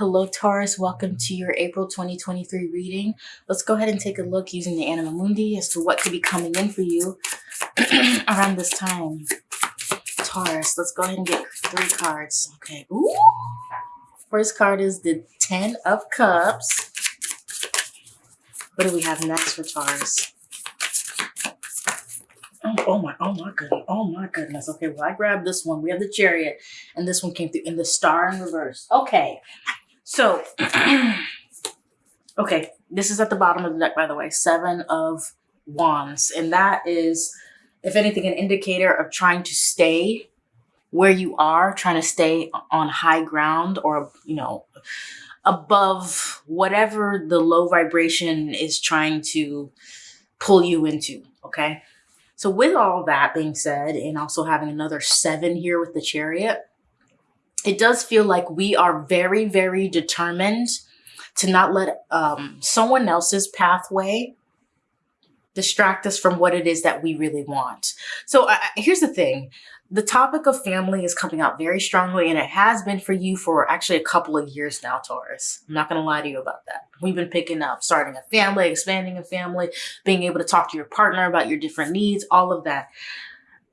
Hello, Taurus. Welcome to your April 2023 reading. Let's go ahead and take a look using the Anima Mundi as to what could be coming in for you around this time. Taurus, let's go ahead and get three cards. Okay. Ooh. First card is the Ten of Cups. What do we have next for Taurus? Oh, oh my, oh my goodness, oh my goodness. Okay, well, I grabbed this one. We have the chariot, and this one came through in the star in reverse. Okay, so, okay, this is at the bottom of the deck, by the way, seven of wands. And that is, if anything, an indicator of trying to stay where you are, trying to stay on high ground or, you know, above whatever the low vibration is trying to pull you into, okay? So with all that being said, and also having another seven here with the chariot, it does feel like we are very, very determined to not let um, someone else's pathway distract us from what it is that we really want. So here's the thing. The topic of family is coming out very strongly and it has been for you for actually a couple of years now, Taurus. I'm not going to lie to you about that. We've been picking up starting a family, expanding a family, being able to talk to your partner about your different needs, all of that.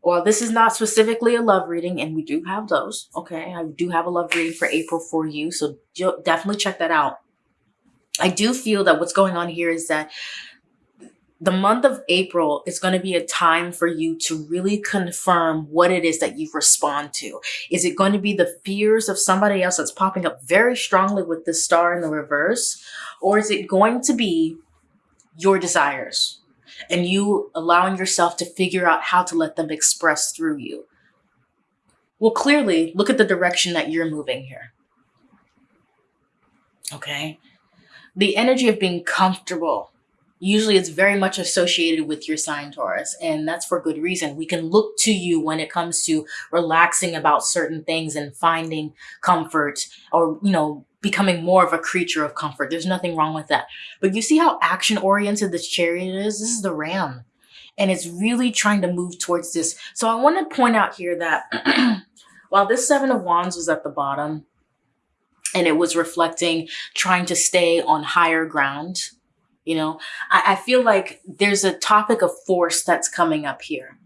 Well, this is not specifically a love reading, and we do have those. Okay, I do have a love reading for April for you, so definitely check that out. I do feel that what's going on here is that the month of April is going to be a time for you to really confirm what it is that you respond to. Is it going to be the fears of somebody else that's popping up very strongly with the star in the reverse? Or is it going to be your desires? And you allowing yourself to figure out how to let them express through you. Well, clearly, look at the direction that you're moving here. Okay? The energy of being comfortable usually it's very much associated with your sign Taurus and that's for good reason. We can look to you when it comes to relaxing about certain things and finding comfort or, you know, becoming more of a creature of comfort. There's nothing wrong with that. But you see how action oriented this chariot is? This is the ram. And it's really trying to move towards this. So I want to point out here that while this seven of wands was at the bottom and it was reflecting trying to stay on higher ground, you know, I, I feel like there's a topic of force that's coming up here.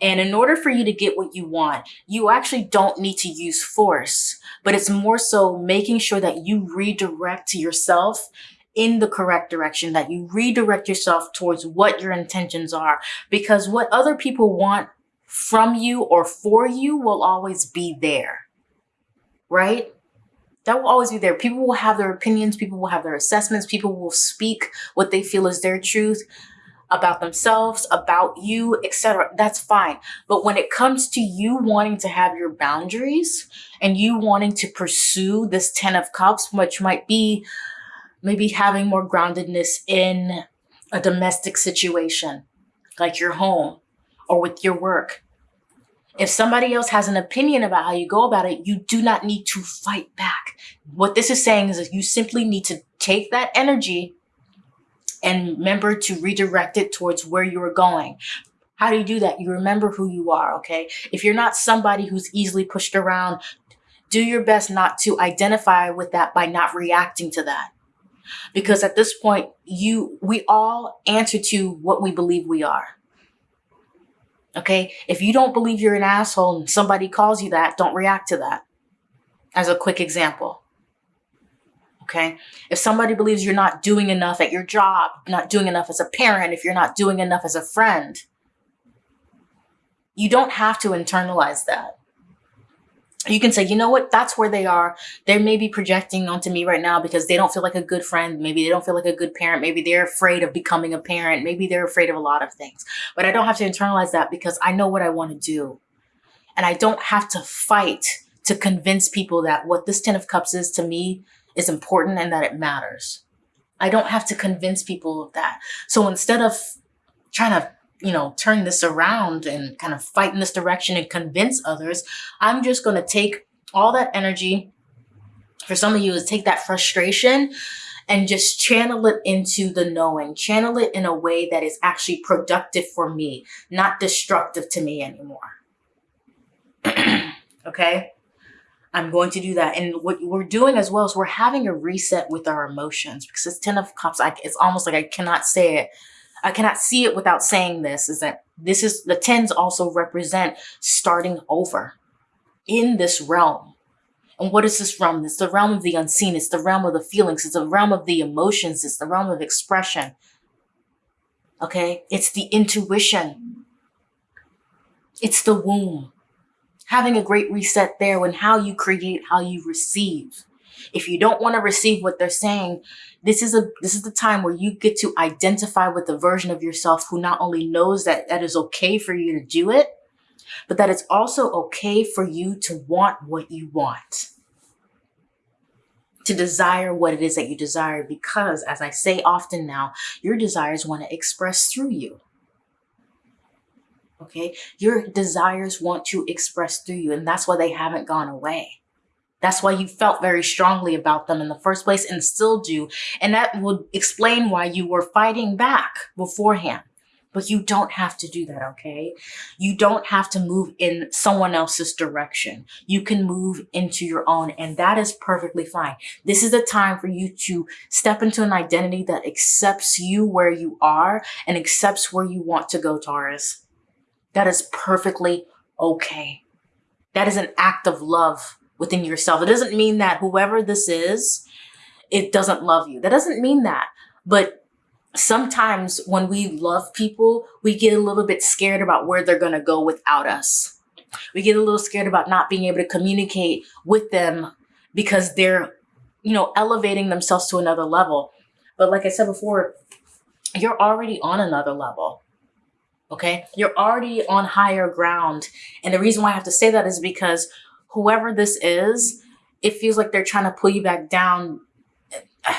And in order for you to get what you want, you actually don't need to use force, but it's more so making sure that you redirect yourself in the correct direction, that you redirect yourself towards what your intentions are. Because what other people want from you or for you will always be there, right? That will always be there. People will have their opinions, people will have their assessments, people will speak what they feel is their truth about themselves, about you, etc. That's fine. But when it comes to you wanting to have your boundaries and you wanting to pursue this 10 of cups, which might be maybe having more groundedness in a domestic situation, like your home or with your work. If somebody else has an opinion about how you go about it, you do not need to fight back. What this is saying is that you simply need to take that energy and remember to redirect it towards where you are going. How do you do that? You remember who you are, okay? If you're not somebody who's easily pushed around, do your best not to identify with that by not reacting to that. Because at this point, you we all answer to what we believe we are. Okay? If you don't believe you're an asshole and somebody calls you that, don't react to that. As a quick example. Okay. If somebody believes you're not doing enough at your job, not doing enough as a parent, if you're not doing enough as a friend, you don't have to internalize that. You can say, you know what, that's where they are. They may be projecting onto me right now because they don't feel like a good friend. Maybe they don't feel like a good parent. Maybe they're afraid of becoming a parent. Maybe they're afraid of a lot of things. But I don't have to internalize that because I know what I want to do. And I don't have to fight to convince people that what this 10 of cups is to me is important and that it matters. I don't have to convince people of that. So instead of trying to, you know, turn this around and kind of fight in this direction and convince others, I'm just going to take all that energy. For some of you is take that frustration and just channel it into the knowing, channel it in a way that is actually productive for me, not destructive to me anymore. okay. I'm going to do that. And what we're doing as well is we're having a reset with our emotions because it's 10 of cups. I, it's almost like I cannot say it. I cannot see it without saying this is that this is the tens also represent starting over in this realm. And what is this realm? It's the realm of the unseen. It's the realm of the feelings. It's the realm of the emotions. It's the realm of expression. Okay. It's the intuition. It's the womb having a great reset there when how you create, how you receive. If you don't want to receive what they're saying, this is a this is the time where you get to identify with the version of yourself who not only knows that that is okay for you to do it, but that it's also okay for you to want what you want. To desire what it is that you desire, because as I say often now, your desires want to express through you. Okay. Your desires want to express through you, and that's why they haven't gone away. That's why you felt very strongly about them in the first place and still do. And that would explain why you were fighting back beforehand. But you don't have to do that, okay? You don't have to move in someone else's direction. You can move into your own, and that is perfectly fine. This is the time for you to step into an identity that accepts you where you are and accepts where you want to go, Taurus. That is perfectly okay. That is an act of love within yourself. It doesn't mean that whoever this is, it doesn't love you. That doesn't mean that. But sometimes when we love people, we get a little bit scared about where they're going to go without us. We get a little scared about not being able to communicate with them because they're, you know, elevating themselves to another level. But like I said before, you're already on another level. Okay. You're already on higher ground. And the reason why I have to say that is because whoever this is, it feels like they're trying to pull you back down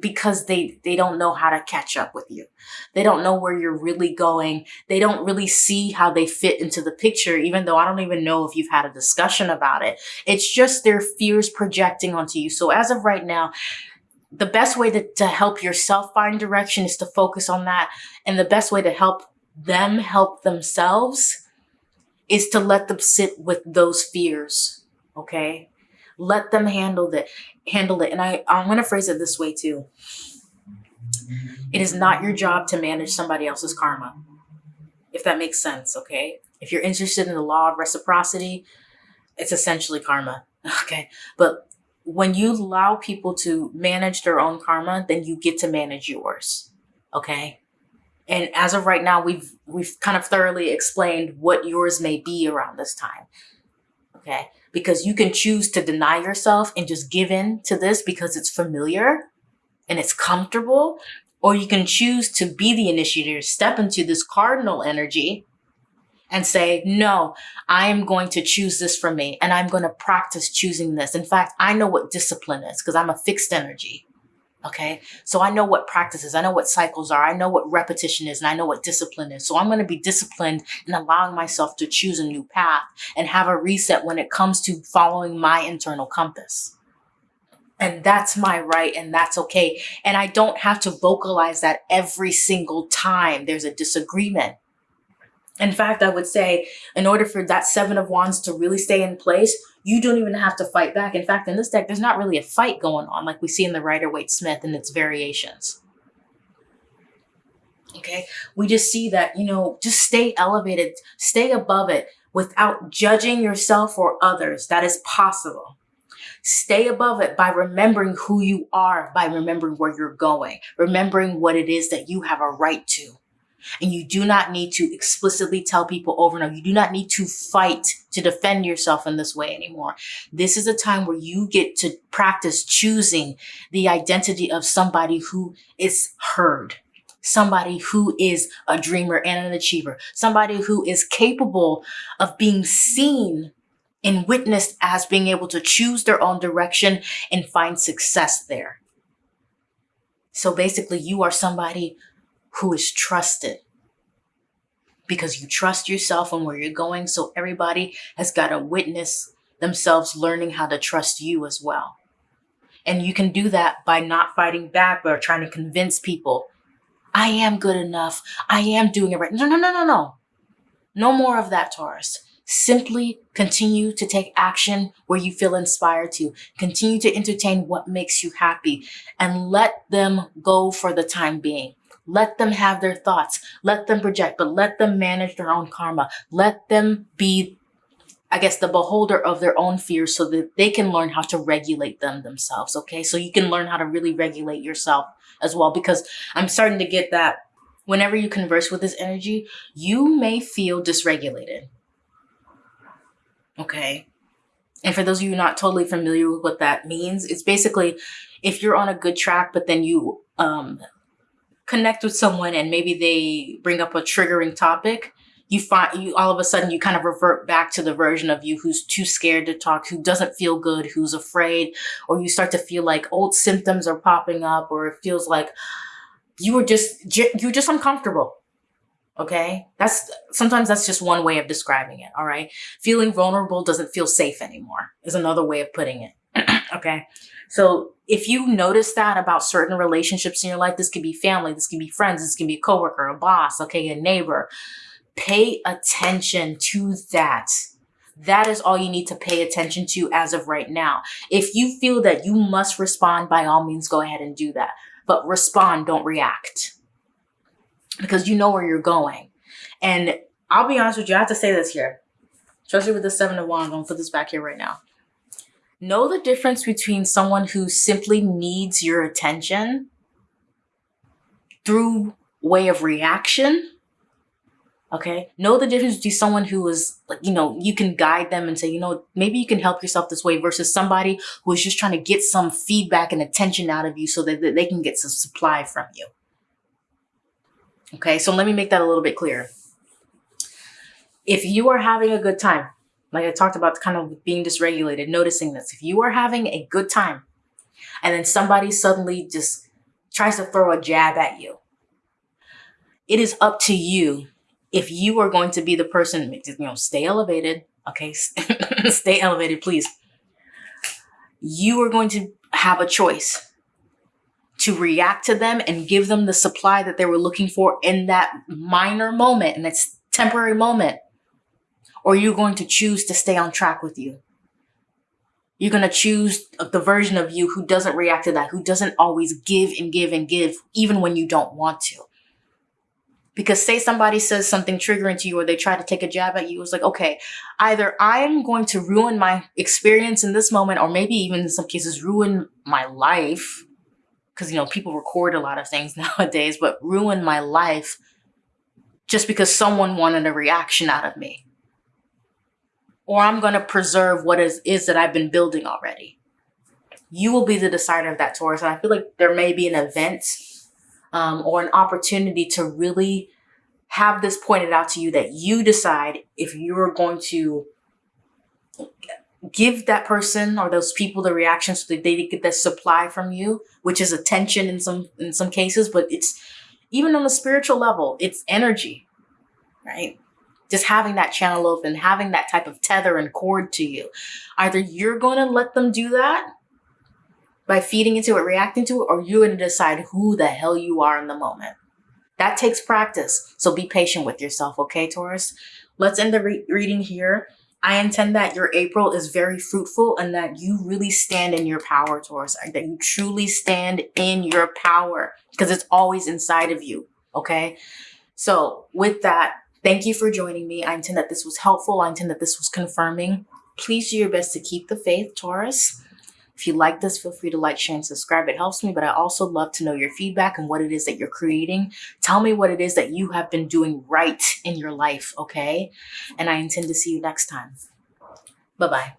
because they they don't know how to catch up with you. They don't know where you're really going. They don't really see how they fit into the picture even though I don't even know if you've had a discussion about it. It's just their fears projecting onto you. So as of right now, the best way to, to help yourself find direction is to focus on that. And the best way to help them help themselves is to let them sit with those fears. Okay. Let them handle it, handle it. And I, I'm going to phrase it this way too. It is not your job to manage somebody else's karma. If that makes sense. Okay. If you're interested in the law of reciprocity, it's essentially karma. Okay. But when you allow people to manage their own karma, then you get to manage yours. Okay. And as of right now, we've we've kind of thoroughly explained what yours may be around this time. Okay? Because you can choose to deny yourself and just give in to this because it's familiar and it's comfortable, or you can choose to be the initiator, step into this cardinal energy and say, no, I am going to choose this for me and I'm going to practice choosing this. In fact, I know what discipline is because I'm a fixed energy. Okay. So I know what practices, I know what cycles are, I know what repetition is, and I know what discipline is. So I'm going to be disciplined in allowing myself to choose a new path and have a reset when it comes to following my internal compass. And that's my right, and that's okay. And I don't have to vocalize that every single time there's a disagreement. In fact, I would say, in order for that Seven of Wands to really stay in place, you don't even have to fight back. In fact, in this deck, there's not really a fight going on like we see in the Rider Waite Smith and its variations. Okay, we just see that, you know, just stay elevated, stay above it without judging yourself or others. That is possible. Stay above it by remembering who you are, by remembering where you're going, remembering what it is that you have a right to. And you do not need to explicitly tell people over and over. You do not need to fight to defend yourself in this way anymore. This is a time where you get to practice choosing the identity of somebody who is heard, somebody who is a dreamer and an achiever, somebody who is capable of being seen and witnessed as being able to choose their own direction and find success there. So basically, you are somebody who is trusted because you trust yourself and where you're going. So everybody has got to witness themselves learning how to trust you as well. And you can do that by not fighting back or trying to convince people, I am good enough. I am doing it right. No, no, no, no, no. No more of that, Taurus. Simply continue to take action where you feel inspired to. Continue to entertain what makes you happy and let them go for the time being. Let them have their thoughts. Let them project, but let them manage their own karma. Let them be, I guess, the beholder of their own fears so that they can learn how to regulate them themselves. Okay. So you can learn how to really regulate yourself as well, because I'm starting to get that whenever you converse with this energy, you may feel dysregulated. Okay. And for those of you not totally familiar with what that means, it's basically if you're on a good track, but then you um, connect with someone and maybe they bring up a triggering topic, you find you all of a sudden you kind of revert back to the version of you who's too scared to talk, who doesn't feel good, who's afraid, or you start to feel like old symptoms are popping up, or it feels like you were just you're just uncomfortable Okay. That's sometimes that's just one way of describing it. All right. Feeling vulnerable doesn't feel safe anymore is another way of putting it. Okay. So if you notice that about certain relationships in your life, this could be family, this can be friends, this can be a coworker, a boss, okay, a neighbor. Pay attention to that. That is all you need to pay attention to as of right now. If you feel that you must respond, by all means, go ahead and do that. But respond, don't react because you know where you're going. And I'll be honest with you, I have to say this here, especially with the Seven of Wands. I'm gonna put this back here right now. Know the difference between someone who simply needs your attention through way of reaction. Okay. Know the difference between someone who is like, you know, you can guide them and say, you know, maybe you can help yourself this way versus somebody who is just trying to get some feedback and attention out of you so that, they can get some supply from you. Okay, so let me make that a little bit clearer. If you are having a good time, like I talked about kind of being dysregulated, noticing this, if you are having a good time and then somebody suddenly just tries to throw a jab at you, it is up to you if you are going to be the person, you know, stay elevated, okay, stay elevated, please. You are going to have a choice to react to them and give them the supply that they were looking for in that minor moment, and it's temporary moment? Or you're you going to choose to stay on track with you? You're going to choose the version of you who doesn't react to that, who doesn't always give and give and give, even when you don't want to. Because say somebody says something triggering to you or they try to take a jab at you, it's like, okay, either I'm going to ruin my experience in this moment, or maybe even in some cases ruin my life because you know people record a lot of things nowadays, but ruin my life just because someone wanted a reaction out of me. Or I'm going to preserve what is, is that I've been building already. You will be the decider of that, Taurus. And I feel like there may be an event um, or an opportunity to really have this pointed out to you that you decide if you're going to give that person or those people the reaction so that they get that supply from you, which is attention in some in some cases, but it's even on a spiritual level, it's energy, right? Just having that channel open, having that type of tether and cord to you. Either you're going to let them do that by feeding into it, reacting to it, or you're going to decide who the hell you are in the moment. That takes practice. So be patient with yourself, okay, Taurus? Let's end the re reading here. I intend that your April is very fruitful and that you really stand in your power, Taurus, that you truly stand in your power because it's always inside of you. Okay. So with that, thank you for joining me. I intend that this was helpful. I intend that this was confirming. Please do your best to keep the faith, Taurus. If you like this, feel free to like, share, and subscribe. It helps me, but I also love to know your feedback and what it is that you're creating. Tell me what it is that you have been doing right in your life, okay? And I intend to see you next time. Bye-bye.